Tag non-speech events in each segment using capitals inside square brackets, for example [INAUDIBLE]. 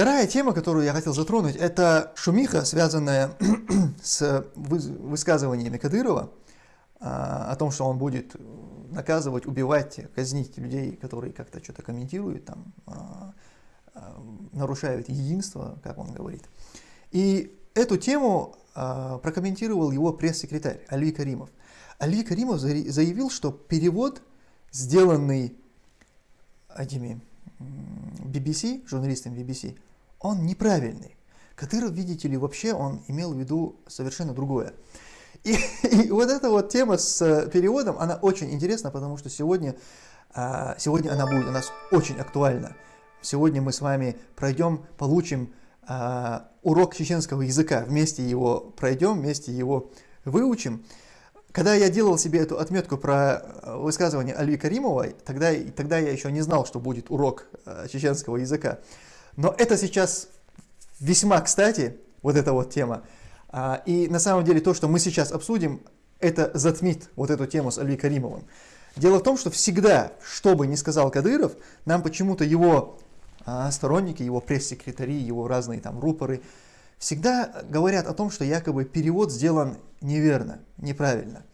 Вторая тема, которую я хотел затронуть, это шумиха, связанная [CLEARS THROAT] с высказываниями Кадырова а, о том, что он будет наказывать, убивать, казнить людей, которые как-то что-то комментируют, там, а, а, нарушают единство, как он говорит. И эту тему прокомментировал его пресс-секретарь Али Каримов. Али Каримов заявил, что перевод, сделанный этими BBC, журналистами BBC, он неправильный. Кадыров, видите ли, вообще он имел в виду совершенно другое. И, [LAUGHS] и вот эта вот тема с э, переводом, она очень интересна, потому что сегодня, а, сегодня она будет у нас очень актуальна. Сегодня мы с вами пройдем, получим а, урок чеченского языка, вместе его пройдем, вместе его выучим. Когда я делал себе эту отметку про э, высказывание Али Каримовой, тогда, тогда я еще не знал, что будет урок э, чеченского языка. Но это сейчас весьма кстати, вот эта вот тема. А, и на самом деле то, что мы сейчас обсудим, это затмит вот эту тему с Али Каримовым. Дело в том, что всегда, что бы ни сказал Кадыров, нам почему-то его а, сторонники, его пресс-секретари, его разные там рупоры, всегда говорят о том, что якобы перевод сделан неверно, неправильно.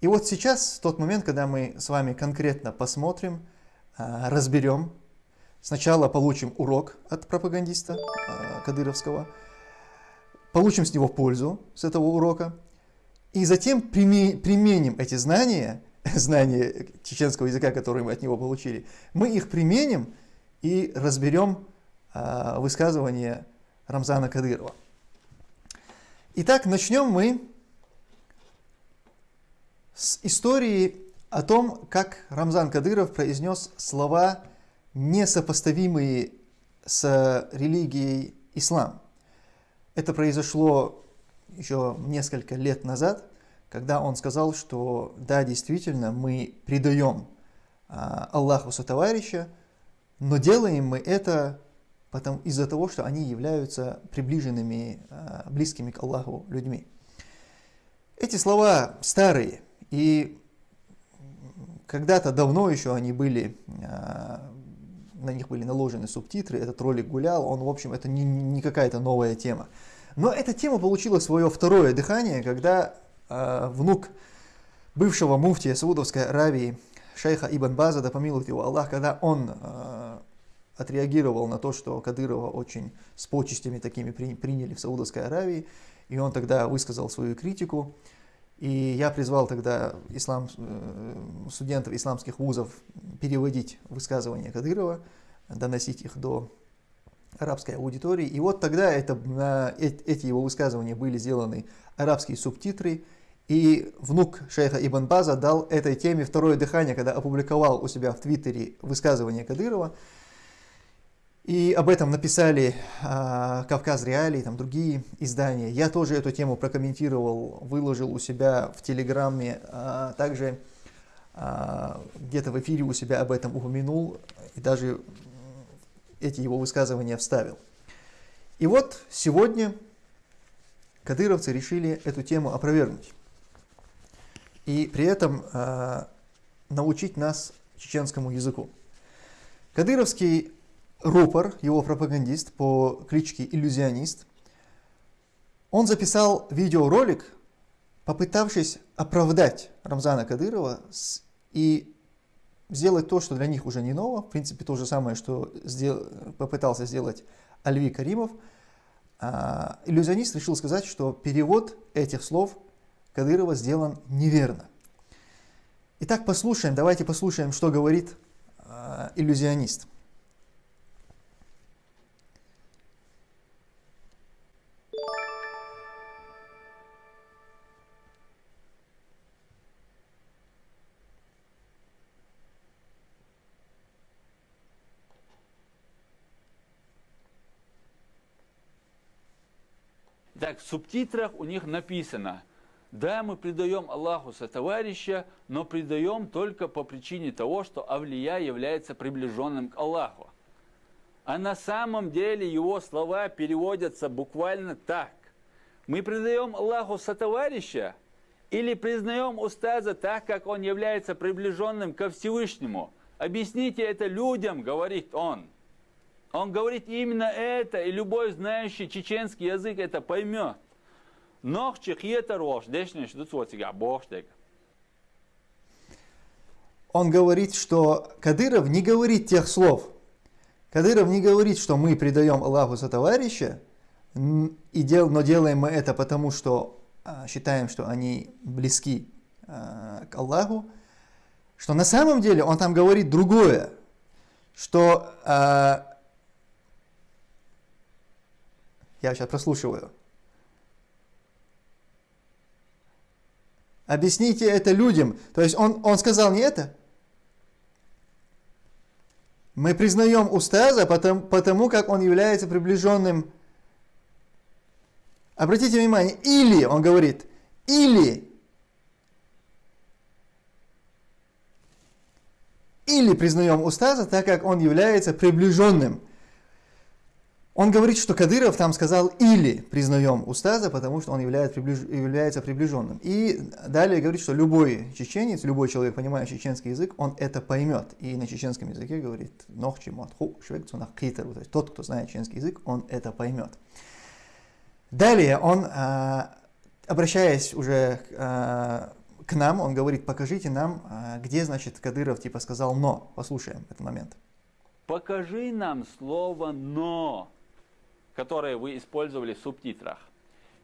И вот сейчас тот момент, когда мы с вами конкретно посмотрим, а, разберем, сначала получим урок от пропагандиста а, кадыровского, получим с него пользу, с этого урока, и затем применим эти знания, [LAUGHS] знания чеченского языка, которые мы от него получили, мы их применим и разберем а, высказывание Рамзана Кадырова. Итак, начнем мы с истории о том, как Рамзан Кадыров произнес слова, несопоставимые с религией ислам. Это произошло еще несколько лет назад, когда он сказал, что да, действительно, мы предаем а, Аллаху сотоварища, но делаем мы это из-за того, что они являются приближенными, а, близкими к Аллаху людьми. Эти слова старые, и когда-то давно еще они были, а, на них были наложены субтитры, этот ролик гулял, он, в общем, это не, не какая-то новая тема. Но эта тема получила свое второе дыхание, когда э, внук бывшего муфтия Саудовской Аравии, шейха Ибн База, да помилует его Аллах, когда он э, отреагировал на то, что Кадырова очень с почестями такими при, приняли в Саудовской Аравии, и он тогда высказал свою критику. И я призвал тогда ислам, э, студентов исламских вузов переводить высказывания Кадырова, доносить их до арабской аудитории. И вот тогда это, на эти его высказывания были сделаны арабские субтитры, и внук шейха Ибн База дал этой теме второе дыхание, когда опубликовал у себя в Твиттере высказывание Кадырова. И об этом написали э, Кавказ Реалии, там другие издания. Я тоже эту тему прокомментировал, выложил у себя в Телеграме, э, также э, где-то в эфире у себя об этом упомянул, и даже эти его высказывания вставил. И вот сегодня кадыровцы решили эту тему опровергнуть. И при этом э, научить нас чеченскому языку. Кадыровский рупор, его пропагандист по кличке Иллюзионист, он записал видеоролик, попытавшись оправдать Рамзана Кадырова и сделать то, что для них уже не ново, в принципе то же самое, что сдел... попытался сделать Альви Каримов. А, иллюзионист решил сказать, что перевод этих слов Кадырова сделан неверно. Итак, послушаем, давайте послушаем, что говорит а, иллюзионист. Так, в субтитрах у них написано, да, мы предаем Аллаху со товарища, но предаем только по причине того, что Авлия является приближенным к Аллаху. А на самом деле его слова переводятся буквально так. Мы предаем Аллаху со товарища или признаем Устаза так, как он является приближенным ко Всевышнему. Объясните это людям, говорит он. Он говорит именно это, и любой знающий чеченский язык это поймет. Нох чехиета рош, дешнеш дуцвотига, боштег. Он говорит, что Кадыров не говорит тех слов. Кадыров не говорит, что мы предаем Аллаху за товарища, и дел, но делаем мы это потому, что а, считаем, что они близки а, к Аллаху, что на самом деле он там говорит другое, что а, я сейчас прослушиваю. Объясните это людям. То есть он, он сказал не это. Мы признаем Устаза потому, потому, как он является приближенным Обратите внимание, или, он говорит, или, или признаем Устаза, так как он является приближенным. Он говорит, что Кадыров там сказал или признаем Устаза, потому что он является, приближ... является приближенным. И далее говорит, что любой чеченец, любой человек, понимающий чеченский язык, он это поймет. И на чеченском языке говорит нохчи матху швекцунах китер. То есть тот, кто знает чеченский язык, он это поймет. Далее он, а, обращаясь уже а, к нам, он говорит, покажите нам, а, где, значит, Кадыров типа сказал «но». Послушаем этот момент. Покажи нам слово «но», которое вы использовали в субтитрах.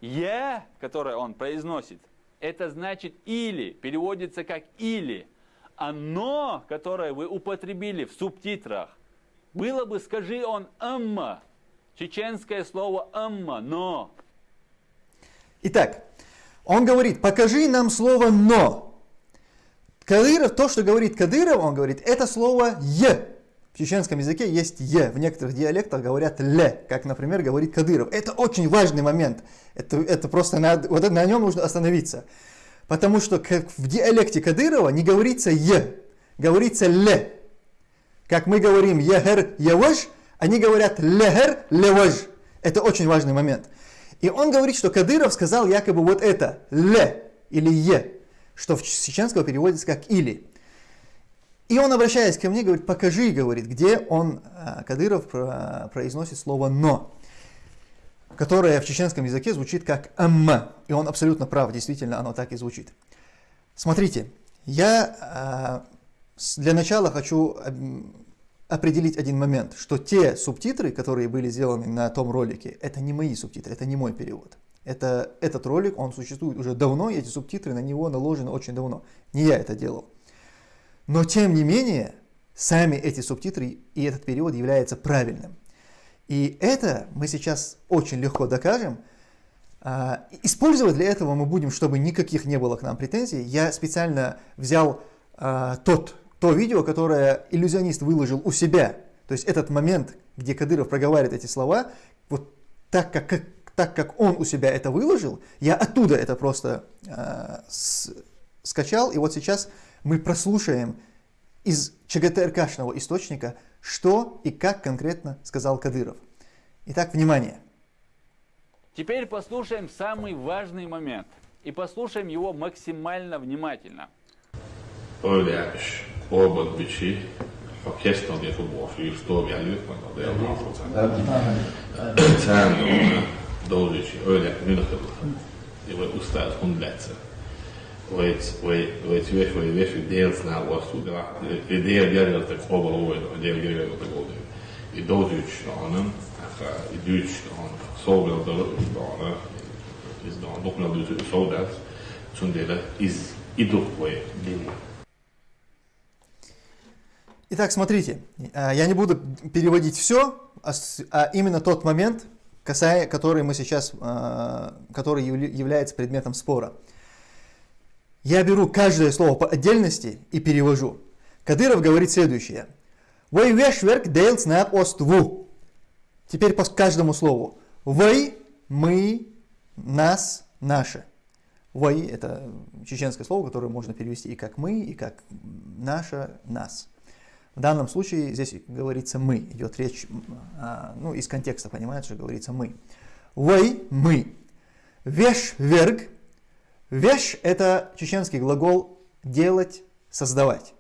«Е», которое он произносит, это значит «или», переводится как «или». А «но», которое вы употребили в субтитрах, было бы, скажи он, «амма», Чеченское слово «амма», «но». Итак, он говорит, покажи нам слово «но». Кадыров, то, что говорит Кадыров, он говорит, это слово «е». В чеченском языке есть «е», в некоторых диалектах говорят «ле», как, например, говорит Кадыров. Это очень важный момент, это, это просто надо, вот на нем нужно остановиться. Потому что в диалекте Кадырова не говорится «е», говорится «ле». Как мы говорим «ехер еваш», они говорят лехер леваж. Это очень важный момент. И он говорит, что Кадыров сказал якобы вот это, ле или е, что в чеченского переводится как или. И он, обращаясь ко мне, говорит, покажи, говорит, где он, а, Кадыров, произносит слово «но», которое в чеченском языке звучит как «амма». И он абсолютно прав, действительно, оно так и звучит. Смотрите, я а, для начала хочу определить один момент, что те субтитры, которые были сделаны на том ролике, это не мои субтитры, это не мой перевод. Это, этот ролик, он существует уже давно, и эти субтитры на него наложены очень давно. Не я это делал. Но тем не менее, сами эти субтитры и этот перевод является правильным. И это мы сейчас очень легко докажем. А, использовать для этого мы будем, чтобы никаких не было к нам претензий. Я специально взял а, тот то видео, которое иллюзионист выложил у себя, то есть этот момент, где Кадыров проговаривает эти слова, вот так как, как, так как он у себя это выложил, я оттуда это просто э, с, скачал, и вот сейчас мы прослушаем из ЧГТРКшного источника, что и как конкретно сказал Кадыров. Итак, внимание. Теперь послушаем самый важный момент. И послушаем его максимально внимательно. Orbot Bici, a gästande för vår fyrståviga lyssnarna, det är bra procent. Sen Dolici, öyle minutilla. Det var ustad hundlätse. Vai veš vai veš dēls nav ostudila. Ir dēļ järjest te kobal uvedu, dēļ järjest te godu. I dozuč dana, i duč dana, sovel dana, iz dana, dokna duč sodat, sundela iz iduk vai dili. Итак, смотрите, э, я не буду переводить все, а, а именно тот момент, касая, который мы сейчас, э, который является предметом спора. Я беру каждое слово по отдельности и перевожу. Кадыров говорит следующее. Вы вешверк дейлс на оству. Теперь по каждому слову. Вы, мы, нас, наше. Вы – это чеченское слово, которое можно перевести и как мы, и как наше, нас. В данном случае здесь говорится «мы», идет речь, а, ну, из контекста понимается, что говорится «мы». «Вой» – «мы». «Веш». «Веш» – это чеченский глагол «делать», «создавать».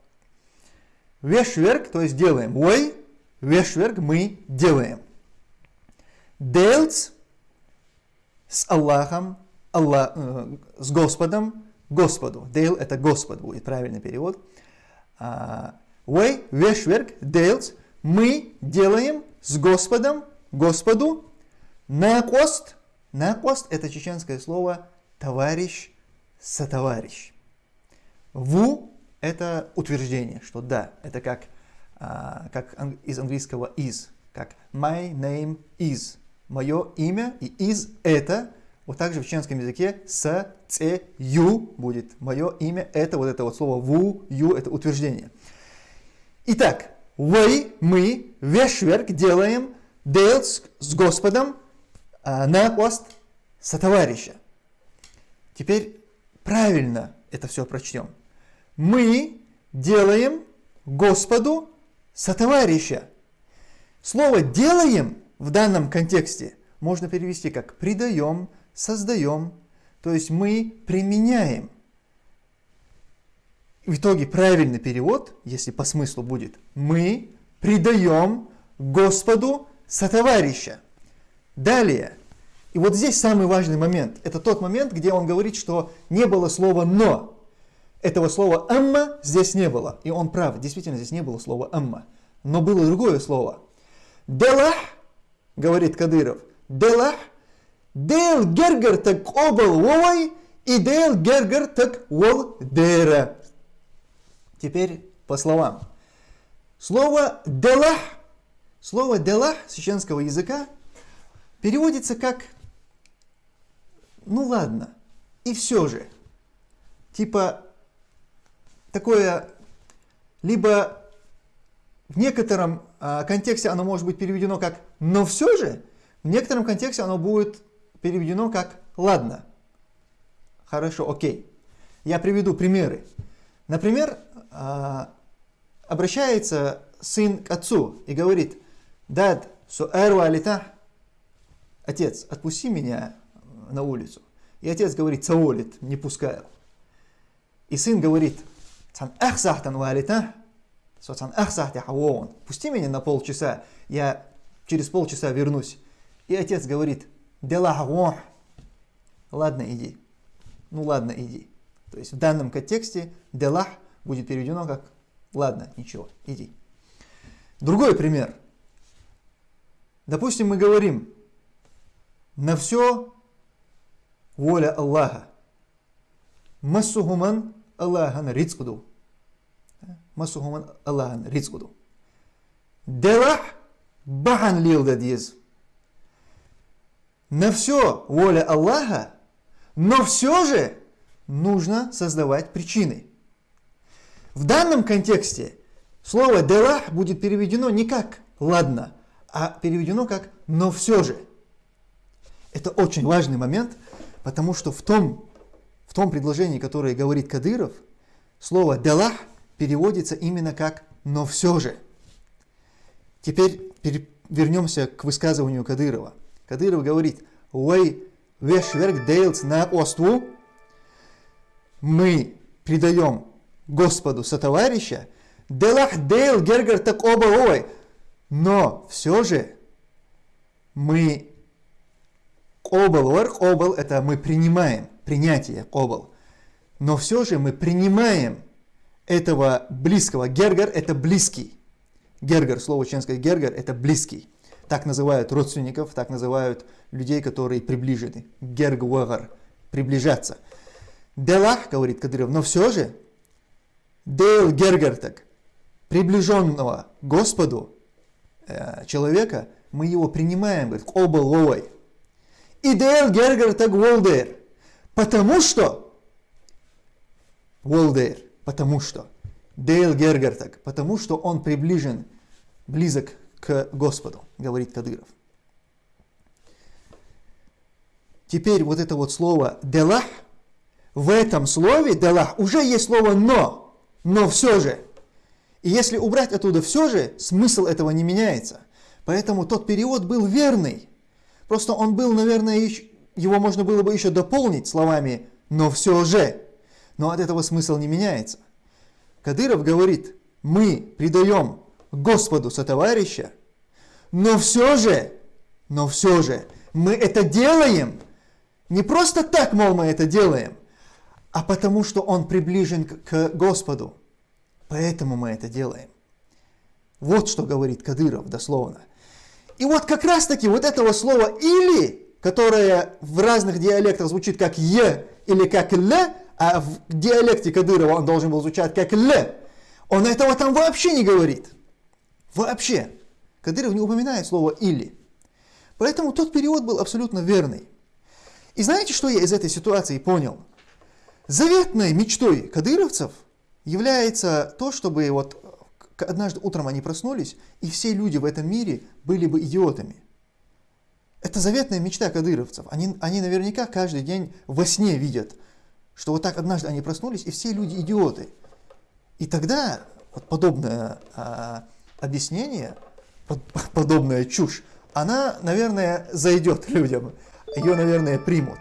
«Веш» – «верг», то есть делаем. «Вой» – вешверг мы делаем. Делц с Аллахом, Аллах, э, с Господом, Господу. Дейл это Господь будет правильный перевод. Вы, вешверг, делц, мы делаем с Господом, Господу, накост. Накост это чеченское слово товарищ, сотоварищ. Ву это утверждение, что да, это как, а, как из английского is, как my name is, мое имя, и is это, вот также в чеченском языке с, ц, ю будет, мое имя это вот это вот слово ву, ю это утверждение. Итак, вы, мы, вешверк делаем, делать с Господом а, на пост сотоварища. Теперь правильно это все прочтем мы делаем Господу сотоварища. Слово «делаем» в данном контексте можно перевести как «придаем», «создаем», то есть мы применяем. В итоге правильный перевод, если по смыслу будет, мы придаем Господу сотоварища. Далее, и вот здесь самый важный момент, это тот момент, где он говорит, что не было слова «но», этого слова «амма» здесь не было. И он прав, действительно здесь не было слова «амма». Но было другое слово. «Делах», говорит Кадыров, «делах, дел гергер так обал вовой, и дел гергер так вол дера». Теперь по словам. Слово «делах», слово «делах» с языка переводится как «ну ладно», и все же. Типа такое, либо в некотором а, контексте оно может быть переведено как «но все же», в некотором контексте оно будет переведено как «ладно». Хорошо, окей. Я приведу примеры. Например, а, обращается сын к отцу и говорит, «Дад, суэру алита» Отец, отпусти меня на улицу. И отец говорит, «Цаолит, не пускаю». И сын говорит, Цан ахсахтан валита. Соцан ахсахти хавоон. Пусти меня на полчаса, я через полчаса вернусь. И отец говорит, дела Ладно, иди. Ну ладно, иди. То есть в данном контексте делах будет переведено как ладно, ничего, иди. Другой пример. Допустим, мы говорим, на все воля Аллаха. Массухуман Allah'ın rizkudur. Masuhumun Allah'ın rizkudur. Делах бахан лилда диез. На все воля Аллаха, но все же нужно создавать причины. В данном контексте слово «делах» будет переведено не как «ладно», а переведено как «но все же». Это очень важный момент, потому что в том в том предложении, которое говорит Кадыров, слово «далах» переводится именно как «но все же». Теперь вернемся к высказыванию Кадырова. Кадыров говорит «Уэй вешверк дейлс на оству» мы предаем Господу сотоварища, «делах дейл гергар так оба ой», но все же мы обал, обал это мы принимаем принятие обал. Но все же мы принимаем этого близкого. Гергар – это близкий. Гергар, слово ченское гергар – это близкий. Так называют родственников, так называют людей, которые приближены. Гергвагар – приближаться. Делах, говорит Кадыров, но все же, дел гергар так, приближенного Господу э, человека, мы его принимаем, говорит, обал ловой. Гергар так волдер – Потому что, Волдейр, потому что, Дейл Гергартак, потому что он приближен, близок к Господу, говорит Кадыров. Теперь вот это вот слово «делах», в этом слове «делах» уже есть слово «но», но все же. И если убрать оттуда все же, смысл этого не меняется. Поэтому тот перевод был верный. Просто он был, наверное, его можно было бы еще дополнить словами «но все же». Но от этого смысл не меняется. Кадыров говорит, мы придаем Господу сотоварища, но все же, но все же, мы это делаем не просто так, мол, мы это делаем, а потому что он приближен к Господу. Поэтому мы это делаем. Вот что говорит Кадыров дословно. И вот как раз таки вот этого слова «или», которое в разных диалектах звучит как «е» или как «л», а в диалекте Кадырова он должен был звучать как «л», он этого там вообще не говорит. Вообще. Кадыров не упоминает слово «или». Поэтому тот перевод был абсолютно верный. И знаете, что я из этой ситуации понял? Заветной мечтой кадыровцев является то, чтобы вот однажды утром они проснулись, и все люди в этом мире были бы идиотами. Это заветная мечта кадыровцев. Они, они наверняка каждый день во сне видят, что вот так однажды они проснулись, и все люди идиоты. И тогда вот подобное а, объяснение, под, [LAUGHS] подобная чушь, она, наверное, зайдет людям. Ее, наверное, примут.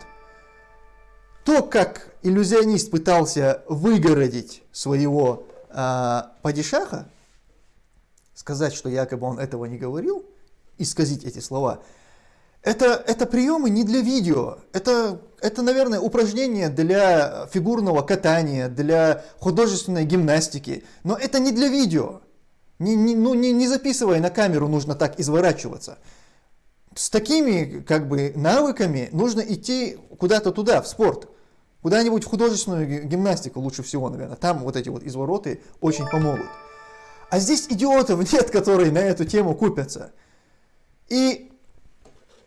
То, как иллюзионист пытался выгородить своего а, падишаха, сказать, что якобы он этого не говорил, исказить эти слова, это, это приемы не для видео, это, это, наверное, упражнение для фигурного катания, для художественной гимнастики, но это не для видео. Не, не, ну, не, не записывая на камеру, нужно так изворачиваться. С такими как бы навыками нужно идти куда-то туда, в спорт. Куда-нибудь в художественную гимнастику лучше всего, наверное. Там вот эти вот извороты очень помогут. А здесь идиотов нет, которые на эту тему купятся. И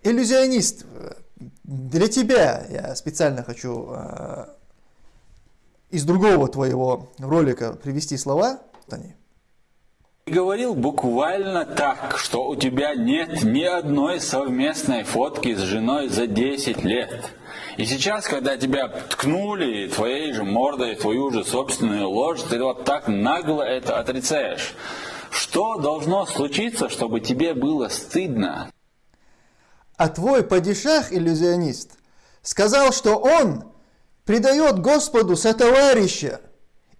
иллюзионист, для тебя я специально хочу э, из другого твоего ролика привести слова, Тони. Говорил буквально так, что у тебя нет ни одной совместной фотки с женой за 10 лет. И сейчас, когда тебя ткнули твоей же мордой, твою же собственную ложь, ты вот так нагло это отрицаешь. Что должно случиться, чтобы тебе было стыдно? А твой падишах, иллюзионист, сказал, что он предает Господу сотоварища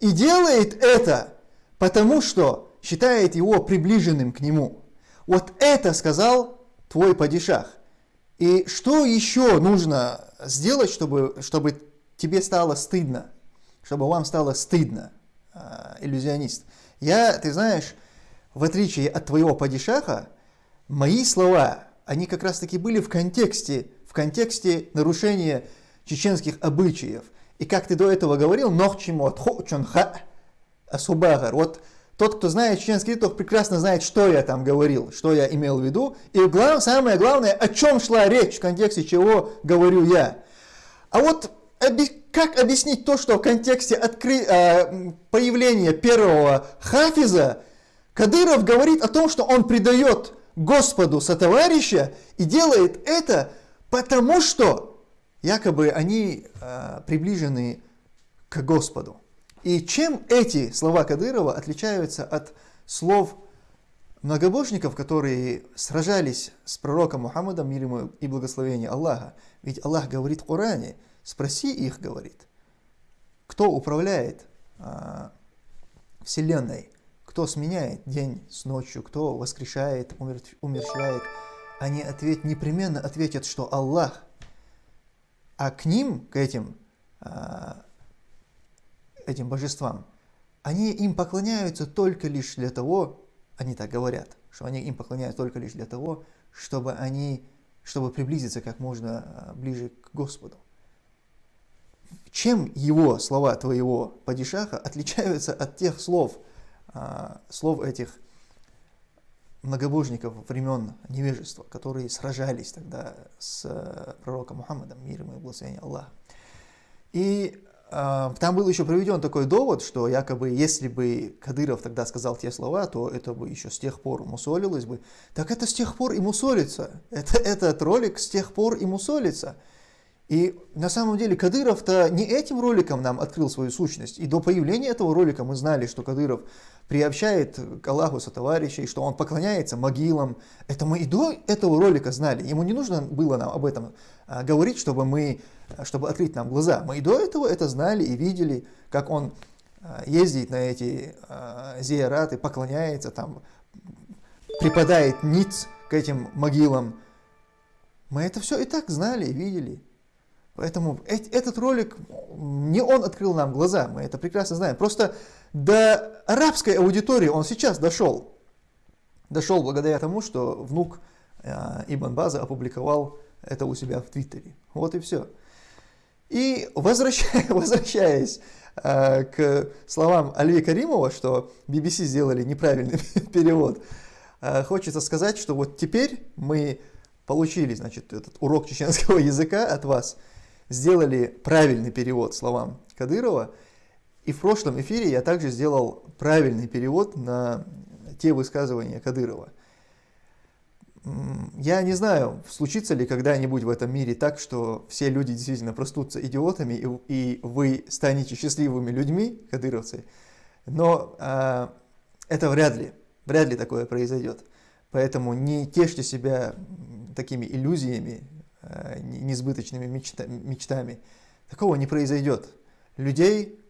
и делает это, потому что считает его приближенным к нему. Вот это сказал твой падишах. И что еще нужно сделать, чтобы, чтобы тебе стало стыдно? Чтобы вам стало стыдно, а, иллюзионист. Я, ты знаешь, в отличие от твоего падишаха, мои слова, они как раз таки были в контексте, в контексте нарушения чеченских обычаев. И как ты до этого говорил, нохчимо тхочунха асубагар. Вот тот, кто знает чеченский тот прекрасно знает, что я там говорил, что я имел в виду. И глав, самое главное, о чем шла речь, в контексте чего говорю я. А вот как объяснить то, что в контексте откры... э, появления первого хафиза Кадыров говорит о том, что он предает Господу сотоварища и делает это потому, что якобы они э, приближены к Господу. И чем эти слова Кадырова отличаются от слов многобожников, которые сражались с пророком Мухаммадом, мир ему и благословение Аллаха? Ведь Аллах говорит в Коране, спроси их, говорит, кто управляет а, Вселенной, кто сменяет день с ночью, кто воскрешает, умерщвляет, они ответ, непременно ответят, что Аллах. А к ним, к этим а, этим божествам, они им поклоняются только лишь для того, они так говорят, что они им поклоняются только лишь для того, чтобы они, чтобы приблизиться как можно а, ближе к Господу. Чем его слова твоего падишаха отличаются от тех слов, а, слов этих многобожников времен невежества, которые сражались тогда с а, пророком Мухаммадом, мир ему и благословение Аллаха. И там был еще приведен такой довод, что якобы если бы Кадыров тогда сказал те слова, то это бы еще с тех пор мусолилось бы. Так это с тех пор и мусолится. Это, этот ролик с тех пор и мусолится. И на самом деле Кадыров-то не этим роликом нам открыл свою сущность. И до появления этого ролика мы знали, что Кадыров приобщает к Аллаху сотоварищей, что он поклоняется могилам. Это мы и до этого ролика знали. Ему не нужно было нам об этом а, говорить, чтобы, мы, чтобы открыть нам глаза. Мы и до этого это знали и видели, как он а, ездит на эти а, зияраты, поклоняется там припадает ниц к этим могилам. Мы это все и так знали и видели. Поэтому этот ролик, не он открыл нам глаза, мы это прекрасно знаем. Просто до арабской аудитории он сейчас дошел. Дошел благодаря тому, что внук э, Ибн База опубликовал это у себя в Твиттере. Вот и все. И возвращаясь, [LAUGHS] возвращаясь э, к словам Альви Каримова, что BBC сделали неправильный [LAUGHS] перевод, э, хочется сказать, что вот теперь мы получили значит, этот урок чеченского [LAUGHS] языка от вас – сделали правильный перевод словам Кадырова. И в прошлом эфире я также сделал правильный перевод на те высказывания Кадырова. Я не знаю, случится ли когда-нибудь в этом мире так, что все люди действительно простутся идиотами, и, и вы станете счастливыми людьми, кадыровцы, но э, это вряд ли, вряд ли такое произойдет. Поэтому не тешьте себя такими иллюзиями, Э, несбыточными мечтами. Такого не произойдет. Людей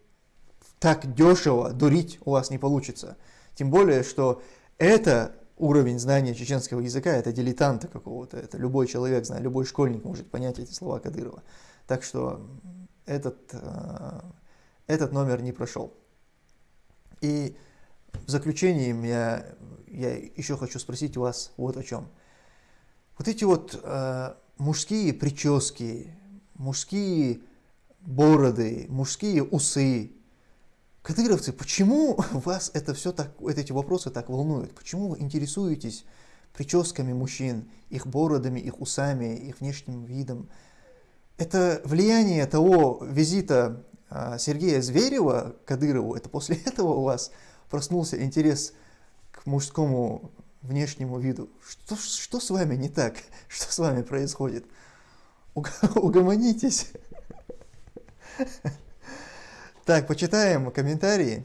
так дешево дурить у вас не получится. Тем более, что это уровень знания чеченского языка, это дилетанта какого-то, это любой человек знает, любой школьник может понять эти слова Кадырова. Так что этот, э, этот номер не прошел. И в заключение я, я еще хочу спросить у вас вот о чем. Вот эти вот э, мужские прически, мужские бороды, мужские усы. Кадыровцы, почему [LAUGHS] вас это все так, эти вопросы так волнуют? Почему вы интересуетесь прическами мужчин, их бородами, их усами, их внешним видом? Это влияние того визита а, Сергея Зверева Кадырову, это после [LAUGHS] этого у вас проснулся интерес к мужскому внешнему виду. Что, что с вами не так? [LAUGHS] Что с вами происходит? [LAUGHS] Угомонитесь. [LAUGHS] Так, почитаем комментарии.